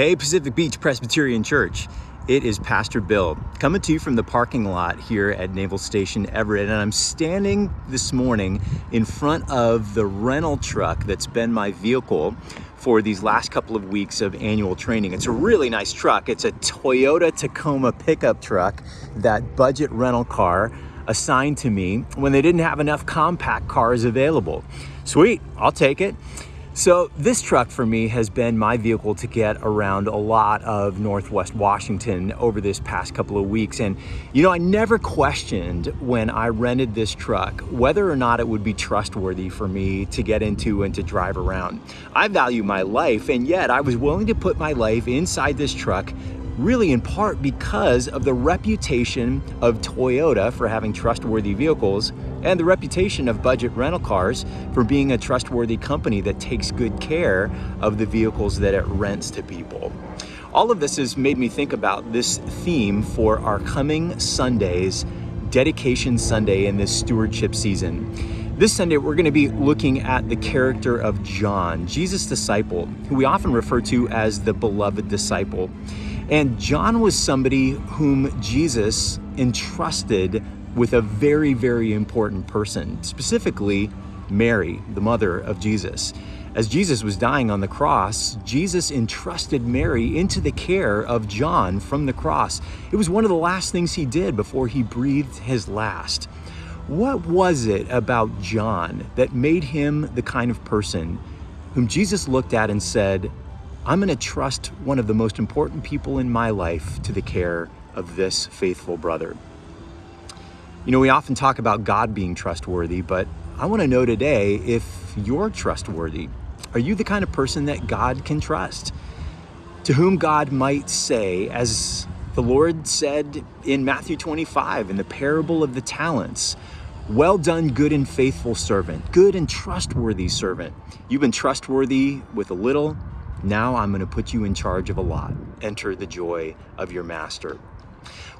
Hey, Pacific Beach Presbyterian Church. It is Pastor Bill coming to you from the parking lot here at Naval Station Everett. And I'm standing this morning in front of the rental truck that's been my vehicle for these last couple of weeks of annual training. It's a really nice truck. It's a Toyota Tacoma pickup truck, that budget rental car assigned to me when they didn't have enough compact cars available. Sweet, I'll take it. So this truck for me has been my vehicle to get around a lot of Northwest Washington over this past couple of weeks. And you know, I never questioned when I rented this truck whether or not it would be trustworthy for me to get into and to drive around. I value my life and yet I was willing to put my life inside this truck really in part because of the reputation of Toyota for having trustworthy vehicles and the reputation of budget rental cars for being a trustworthy company that takes good care of the vehicles that it rents to people. All of this has made me think about this theme for our coming Sundays, Dedication Sunday in this stewardship season. This Sunday, we're going to be looking at the character of John, Jesus' disciple, who we often refer to as the beloved disciple. And John was somebody whom Jesus entrusted with a very, very important person, specifically Mary, the mother of Jesus. As Jesus was dying on the cross, Jesus entrusted Mary into the care of John from the cross. It was one of the last things he did before he breathed his last. What was it about John that made him the kind of person whom Jesus looked at and said, I'm going to trust one of the most important people in my life to the care of this faithful brother. You know, we often talk about God being trustworthy, but I want to know today if you're trustworthy. Are you the kind of person that God can trust? To whom God might say, as the Lord said in Matthew 25 in the parable of the talents, well done, good and faithful servant, good and trustworthy servant. You've been trustworthy with a little, now I'm going to put you in charge of a lot. Enter the joy of your master.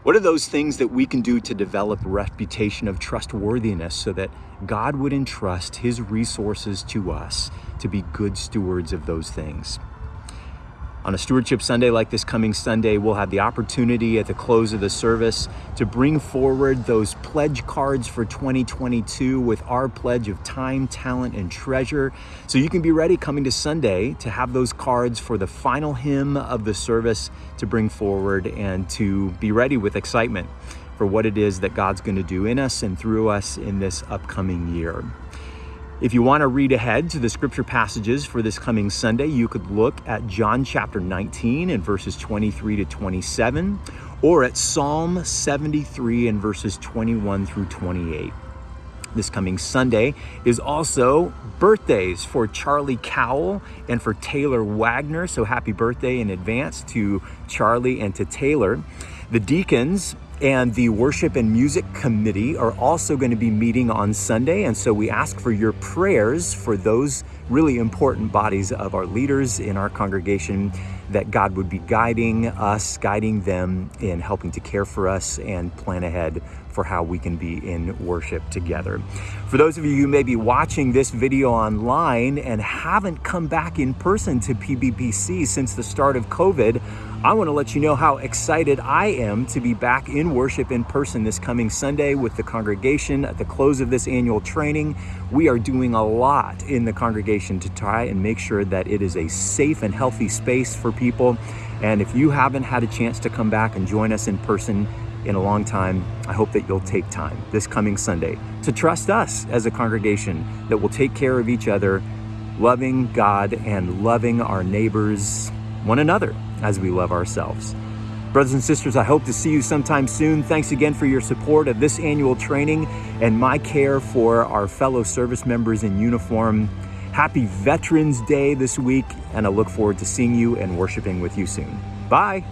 What are those things that we can do to develop a reputation of trustworthiness so that God would entrust his resources to us to be good stewards of those things? On a Stewardship Sunday like this coming Sunday, we'll have the opportunity at the close of the service to bring forward those pledge cards for 2022 with our pledge of time, talent, and treasure. So you can be ready coming to Sunday to have those cards for the final hymn of the service to bring forward and to be ready with excitement for what it is that God's going to do in us and through us in this upcoming year. If you want to read ahead to the scripture passages for this coming Sunday, you could look at John chapter 19 and verses 23 to 27, or at Psalm 73 and verses 21 through 28. This coming Sunday is also birthdays for Charlie Cowell and for Taylor Wagner. So happy birthday in advance to Charlie and to Taylor. The deacons and the worship and music committee are also going to be meeting on Sunday. And so we ask for your prayers for those really important bodies of our leaders in our congregation that God would be guiding us, guiding them in helping to care for us and plan ahead for how we can be in worship together. For those of you who may be watching this video online and haven't come back in person to PBPC since the start of COVID, I want to let you know how excited I am to be back in worship in person this coming Sunday with the congregation at the close of this annual training. We are doing a lot in the congregation to try and make sure that it is a safe and healthy space for people. And if you haven't had a chance to come back and join us in person, in a long time, I hope that you'll take time this coming Sunday to trust us as a congregation that will take care of each other, loving God and loving our neighbors, one another, as we love ourselves. Brothers and sisters, I hope to see you sometime soon. Thanks again for your support of this annual training and my care for our fellow service members in uniform. Happy Veterans Day this week, and I look forward to seeing you and worshiping with you soon. Bye.